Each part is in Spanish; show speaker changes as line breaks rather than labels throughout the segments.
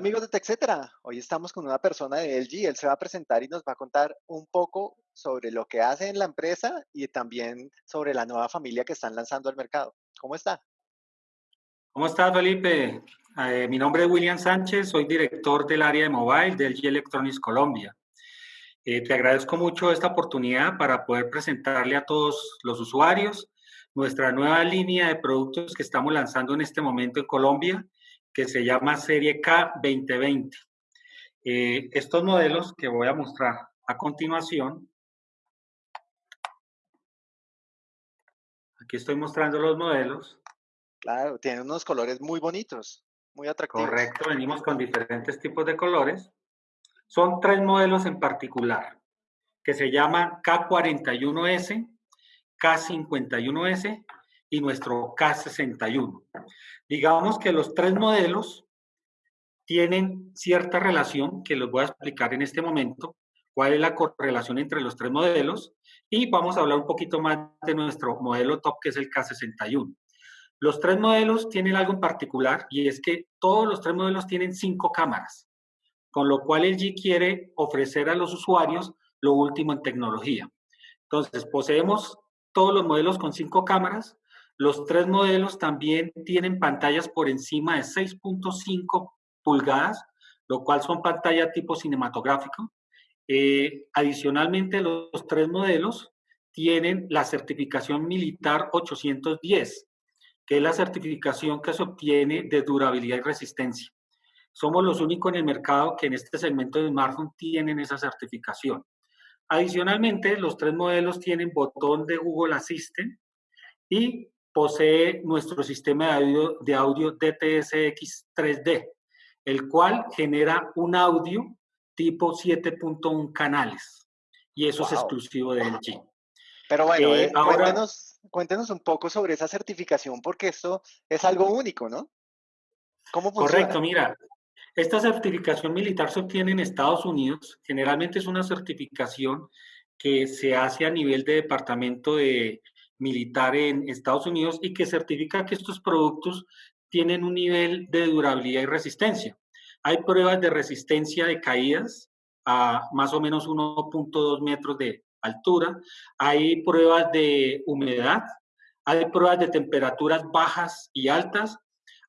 amigos de TechCetera, hoy estamos con una persona de LG, él se va a presentar y nos va a contar un poco sobre lo que hace en la empresa y también sobre la nueva familia que están lanzando al mercado. ¿Cómo está?
¿Cómo estás, Felipe? Eh, mi nombre es William Sánchez, soy director del área de mobile de LG Electronics Colombia. Eh, te agradezco mucho esta oportunidad para poder presentarle a todos los usuarios nuestra nueva línea de productos que estamos lanzando en este momento en Colombia que se llama Serie K 2020. Eh, estos modelos que voy a mostrar a continuación, aquí estoy mostrando los modelos.
Claro, tienen unos colores muy bonitos, muy atractivos.
Correcto, venimos con diferentes tipos de colores. Son tres modelos en particular, que se llaman K41S, K51S y nuestro K61. Digamos que los tres modelos tienen cierta relación que los voy a explicar en este momento, cuál es la correlación entre los tres modelos y vamos a hablar un poquito más de nuestro modelo top que es el K61. Los tres modelos tienen algo en particular y es que todos los tres modelos tienen cinco cámaras, con lo cual LG quiere ofrecer a los usuarios lo último en tecnología. Entonces, poseemos todos los modelos con cinco cámaras, los tres modelos también tienen pantallas por encima de 6.5 pulgadas, lo cual son pantallas tipo cinematográfico. Eh, adicionalmente, los, tres modelos tienen la certificación militar 810, que es la certificación que se obtiene de durabilidad y resistencia. Somos los únicos en el mercado que en este segmento de smartphone tienen esa certificación. Adicionalmente, los tres modelos tienen botón de Google Assistant y posee nuestro sistema de audio, de audio DTSX 3D, el cual genera un audio tipo 7.1 canales. Y eso es exclusivo de LG.
Pero bueno, eh, eh, cuéntenos, un poco sobre esa certificación, porque esto es algo único, ¿no?
¿Cómo funciona? Correcto, mira, esta certificación militar se obtiene en Estados Unidos. Generalmente es una certificación que se hace a nivel de departamento de militar en Estados Unidos y que certifica que estos productos tienen un nivel de durabilidad y resistencia. Hay pruebas de resistencia de caídas a más o menos 1.2 metros de altura. Hay pruebas de humedad. Hay pruebas de temperaturas bajas y altas.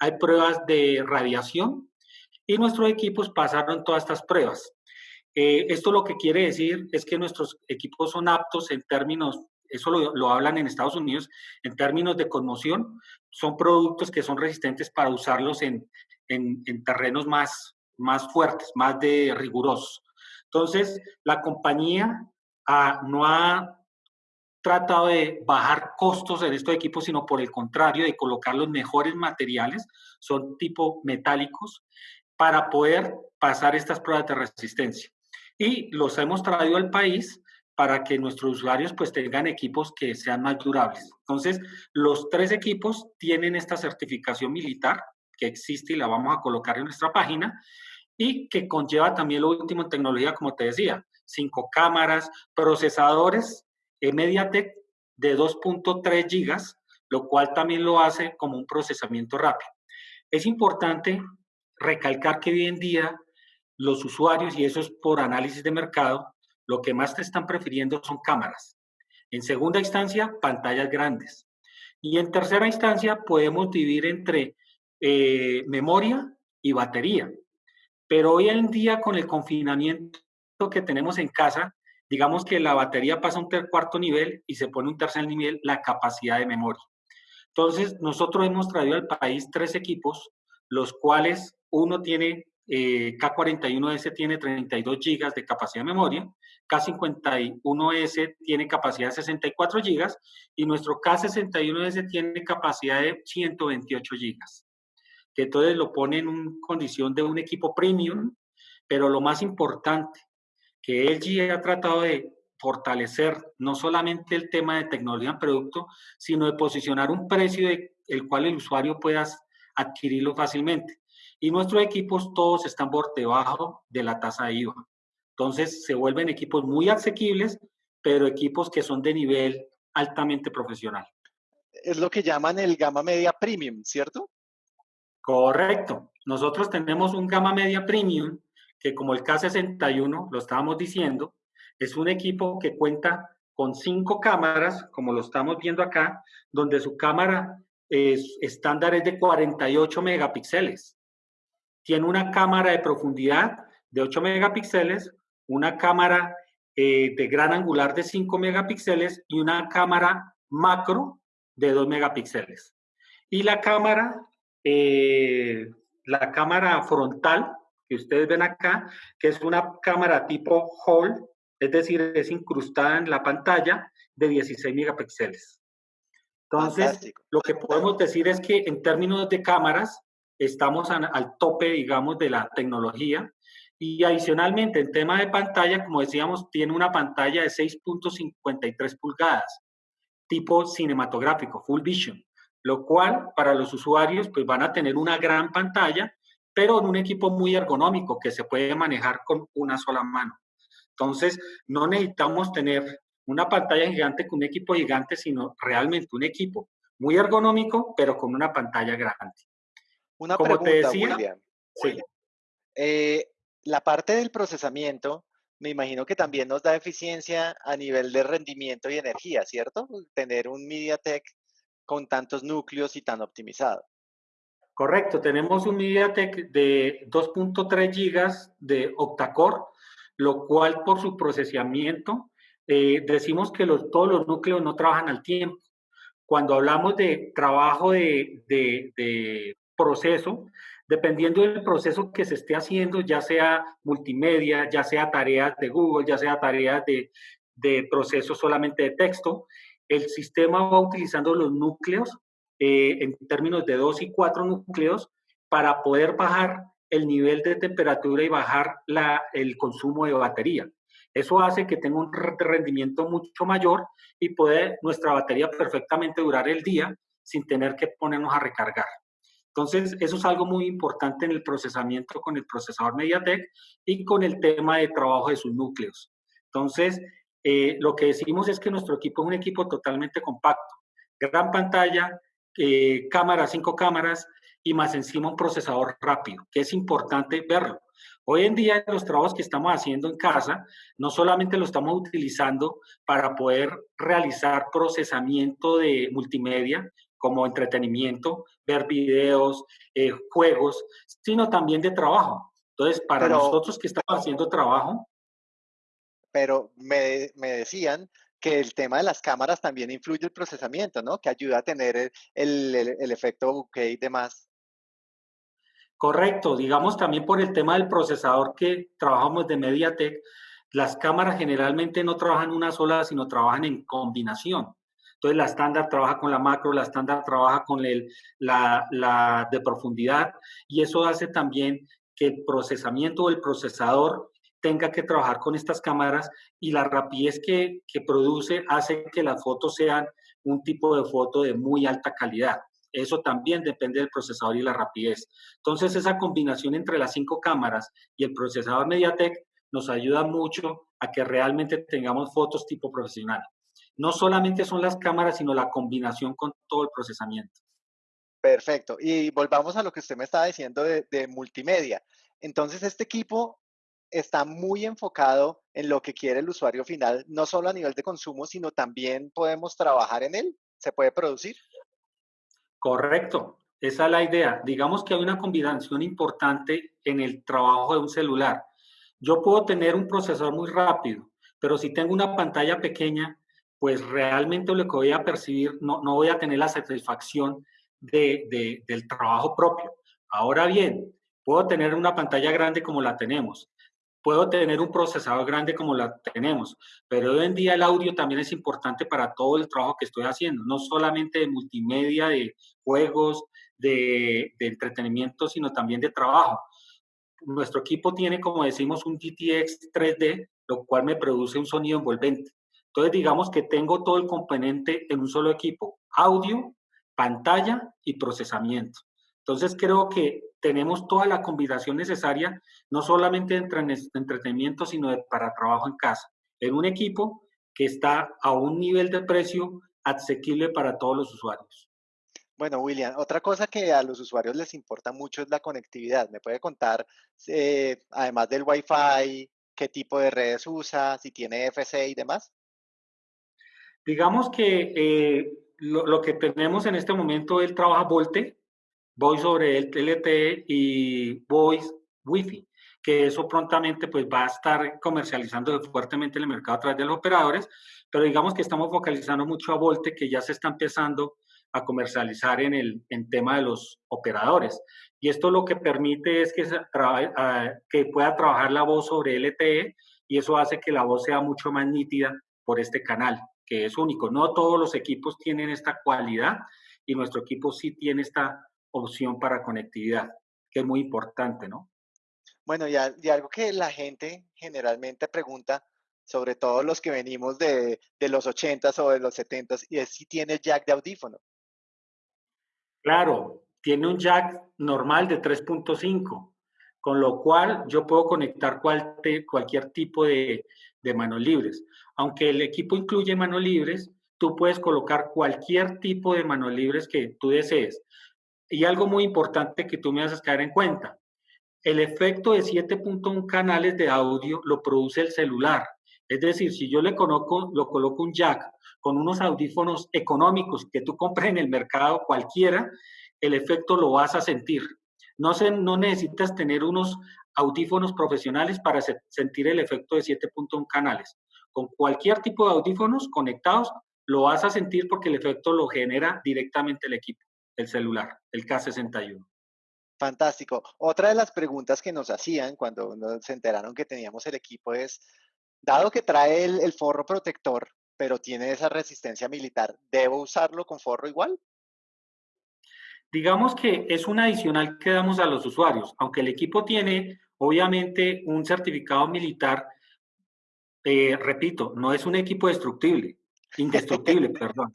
Hay pruebas de radiación. Y nuestros equipos pasaron todas estas pruebas. Eh, esto lo que quiere decir es que nuestros equipos son aptos en términos eso lo, hablan en Estados Unidos, en términos de conmoción, son productos que son resistentes para usarlos en, terrenos más, más fuertes, más de rigurosos. Entonces, la compañía ah, no ha tratado de bajar costos en estos equipos, sino por el contrario, de colocar los mejores materiales, son tipo metálicos, para poder pasar estas pruebas de resistencia. Y los hemos traído al país para que nuestros usuarios pues tengan equipos que sean más durables. Entonces, los tres equipos tienen esta certificación militar que existe y la vamos a colocar en nuestra página y que conlleva también lo último en tecnología, como te decía, cinco cámaras, procesadores MediaTek de 2.3 gigas, lo cual también lo hace como un procesamiento rápido. Es importante recalcar que hoy en día los usuarios, y eso es por análisis de mercado, lo que más te están prefiriendo son cámaras. En segunda instancia, pantallas grandes. Y en tercera instancia, podemos dividir entre eh, memoria y batería. Pero hoy en día, con el confinamiento que tenemos en casa, digamos que la batería pasa a un cuarto nivel y se pone un tercer nivel la capacidad de memoria. Entonces, nosotros hemos traído al país tres equipos, los cuales uno tiene eh, K41S tiene 32 GB de capacidad de memoria, K51S tiene capacidad de 64 GB y nuestro K61S tiene capacidad de 128 GB. Que entonces lo pone en condición de un equipo premium, pero lo más importante, que LG ha tratado de fortalecer no solamente el tema de tecnología en producto, sino de posicionar un precio de, el cual el usuario pueda adquirirlo fácilmente y nuestros equipos todos están por debajo de la tasa de IVA. Entonces se vuelven equipos muy asequibles, pero equipos que son de nivel altamente profesional.
Es lo que llaman el gama media premium, ¿cierto?
Correcto. Nosotros tenemos un gama media premium que como el K61, lo estábamos diciendo, es un equipo que cuenta con cinco cámaras, como lo estamos viendo acá, donde su cámara es, estándar es de 48 megapíxeles. Tiene una cámara de profundidad de 8 megapíxeles, una cámara eh, de gran angular de 5 megapíxeles y una cámara macro de 2 megapíxeles. Y la cámara, eh, la cámara frontal que ustedes ven acá, que es una cámara tipo Hall, es decir, es incrustada en la pantalla de 16 megapíxeles. Entonces, lo que podemos decir es que en términos de cámaras, estamos al tope, digamos, de la tecnología. Y adicionalmente, en tema de pantalla, como decíamos, tiene una pantalla de 6.53 pulgadas, tipo cinematográfico, full vision, lo cual para los usuarios pues van a tener una gran pantalla, pero en un equipo muy ergonómico que se puede manejar con una sola mano. Entonces, no necesitamos tener una pantalla gigante con un equipo gigante, sino realmente un equipo muy ergonómico, pero con una pantalla grande.
Una Como pregunta, te decía, William. Sí. Eh, la parte del procesamiento, me imagino que también nos da eficiencia a nivel de rendimiento y energía, ¿cierto? Tener un MediaTek con tantos núcleos y tan optimizado.
Correcto, tenemos un MediaTek de 2.3 gigas de octa-core, lo cual por su procesamiento eh, decimos que los, todos los núcleos no trabajan al tiempo. Cuando hablamos de trabajo de, de proceso, dependiendo del proceso que se esté haciendo, ya sea multimedia, ya sea tareas de Google, ya sea tareas de, de proceso solamente de texto, el sistema va utilizando los núcleos eh, en términos de dos y cuatro núcleos para poder bajar el nivel de temperatura y bajar la, el consumo de batería. Eso hace que tenga un rendimiento mucho mayor y puede nuestra batería perfectamente durar el día sin tener que ponernos a recargar. Entonces, eso es algo muy importante en el procesamiento con el procesador MediaTek y con el tema de trabajo de sus núcleos. Entonces, eh, lo que decimos es que nuestro equipo es un equipo totalmente compacto. Gran pantalla, eh, cámaras, cinco cámaras y más encima un procesador rápido, que es importante verlo. Hoy en día los trabajos que estamos haciendo en casa, no solamente lo estamos utilizando para poder realizar procesamiento de multimedia, como entretenimiento, ver videos, eh, juegos, sino también de trabajo. Entonces, para nosotros que estamos haciendo trabajo.
Pero me, me, decían que el tema de las cámaras también influye el procesamiento, ¿no? Que ayuda a tener el, el, el efecto bokeh y demás.
Correcto, digamos también por el tema del procesador que trabajamos de MediaTek, las cámaras generalmente no trabajan una sola, sino trabajan en combinación. Entonces la estándar trabaja con la macro, la estándar trabaja con la, la de profundidad y eso hace también que el procesamiento o el procesador tenga que trabajar con estas cámaras y la rapidez que, que, produce hace que las fotos sean un tipo de foto de muy alta calidad. Eso también depende del procesador y la rapidez. Entonces, esa combinación entre las cinco cámaras y el procesador MediaTek nos ayuda mucho a que realmente tengamos fotos tipo profesional no solamente son las cámaras, sino la combinación con todo el procesamiento.
Perfecto. Y volvamos a lo que usted me estaba diciendo de, multimedia. Entonces, este equipo está muy enfocado en lo que quiere el usuario final, no solo a nivel de consumo, sino también podemos trabajar en él. ¿Se puede producir?
Correcto. Esa es la idea. Digamos que hay una combinación importante en el trabajo de un celular. Yo puedo tener un procesador muy rápido, pero si tengo una pantalla pequeña, pues realmente lo que voy a percibir, no, no voy a tener la satisfacción de, del trabajo propio. Ahora bien, puedo tener una pantalla grande como la tenemos, puedo tener un procesador grande como la tenemos, pero hoy en día el audio también es importante para todo el trabajo que estoy haciendo, no solamente de multimedia, de juegos, de, de entretenimiento, sino también de trabajo. Nuestro equipo tiene, como decimos, un GTX 3D, lo cual me produce un sonido envolvente. Entonces, digamos que tengo todo el componente en un solo equipo, audio, pantalla y procesamiento. Entonces, creo que tenemos toda la combinación necesaria, no solamente de entretenimiento, sino para trabajo en casa, en un equipo que está a un nivel de precio asequible para todos los usuarios.
Bueno, William, otra cosa que a los usuarios les importa mucho es la conectividad. ¿Me puede contar, eh, además del Wi-Fi, qué tipo de redes usa, si tiene FC y demás?
Digamos que eh, lo, que tenemos en este momento, él trabaja Volte, Voice sobre el TLT y Voice Wi-Fi, que eso prontamente pues va a estar comercializando fuertemente en el mercado a través de los operadores, pero digamos que estamos focalizando mucho a Volte, que ya se está empezando a comercializar en el en tema de los operadores. Y esto lo que permite es que, que pueda trabajar la voz sobre LTE y eso hace que la voz sea mucho más nítida por este canal, que es único. No todos los equipos tienen esta cualidad y nuestro equipo sí tiene esta opción para conectividad, que es muy importante, ¿no?
Bueno, y, algo que la gente generalmente pregunta, sobre todo los que venimos de, de los 80s o de los 70s, y es si tiene jack de audífono.
Claro, tiene un jack normal de 3.5, con lo cual yo puedo conectar cualquier tipo de, manos libres. Aunque el equipo incluye manos libres, tú puedes colocar cualquier tipo de manos libres que tú desees. Y algo muy importante que tú me haces caer en cuenta, el efecto de 7.1 canales de audio lo produce el celular. Es decir, si yo le coloco, lo coloco un jack con unos audífonos económicos que tú compres en el mercado cualquiera, el efecto lo vas a sentir. No, se, no necesitas tener unos audífonos profesionales para sentir el efecto de 7.1 canales. Con cualquier tipo de audífonos conectados, lo vas a sentir porque el efecto lo genera directamente el equipo, el celular, el K61.
Fantástico. Otra de las preguntas que nos hacían cuando nos enteraron que teníamos el equipo es, Dado que trae el, forro protector, pero tiene esa resistencia militar, ¿debo usarlo con forro igual?
Digamos que es un adicional que damos a los usuarios, aunque el equipo tiene obviamente un certificado militar, eh, repito, no es un equipo destructible, indestructible, perdón.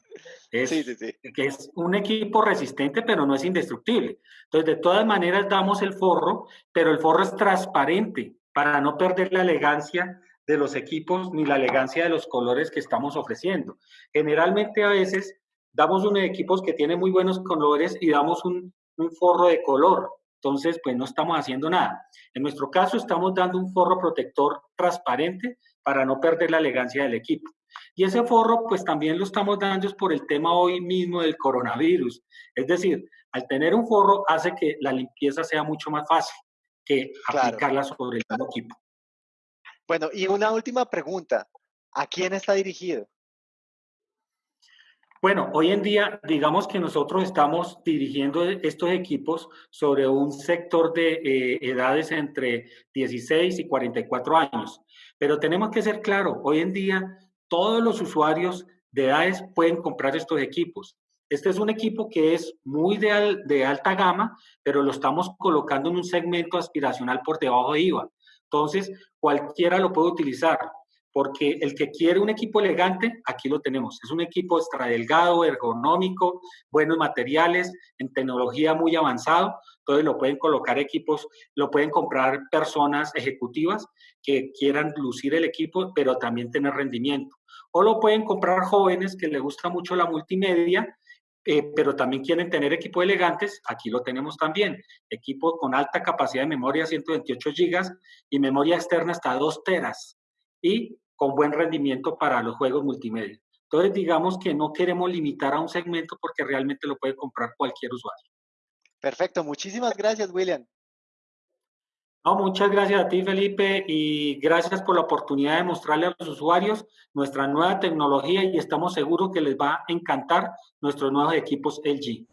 Es, sí, sí, sí. Que es un equipo resistente, pero no es indestructible. Entonces, de todas maneras, damos el forro, pero el forro es transparente para no perder la elegancia de los equipos ni la elegancia de los colores que estamos ofreciendo. Generalmente a veces damos unos equipos que tienen muy buenos colores y damos un, forro de color. Entonces, pues no estamos haciendo nada. En nuestro caso, estamos dando un forro protector transparente para no perder la elegancia del equipo. Y ese forro, pues también lo estamos dando por el tema hoy mismo del coronavirus. Es decir, al tener un forro hace que la limpieza sea mucho más fácil que aplicarla sobre el equipo.
Bueno, y una última pregunta. ¿A quién está dirigido?
Bueno, hoy en día, digamos que nosotros estamos dirigiendo estos equipos sobre un sector de eh, edades entre 16 y 44 años. Pero tenemos que ser claros, hoy en día todos los usuarios de edades pueden comprar estos equipos. Este es un equipo que es muy de, de alta gama, pero lo estamos colocando en un segmento aspiracional por debajo de IVA. Entonces, cualquiera lo puede utilizar, porque el que quiere un equipo elegante, aquí lo tenemos. Es un equipo extra delgado, ergonómico, buenos materiales, en tecnología muy avanzado. Entonces lo pueden colocar equipos, lo pueden comprar personas ejecutivas que quieran lucir el equipo, pero también tener rendimiento. O lo pueden comprar jóvenes que les gusta mucho la multimedia eh, pero también quieren tener equipos elegantes, aquí lo tenemos también, equipo con alta capacidad de memoria, 128 gigas, y memoria externa hasta 2 teras, y con buen rendimiento para los juegos multimedia. Entonces, digamos que no queremos limitar a un segmento porque realmente lo puede comprar cualquier usuario.
Perfecto, muchísimas gracias, William.
No, muchas gracias a ti, Felipe, y gracias por la oportunidad de mostrarle a los usuarios nuestra nueva tecnología y estamos seguros que les va a encantar nuestros nuevos equipos LG.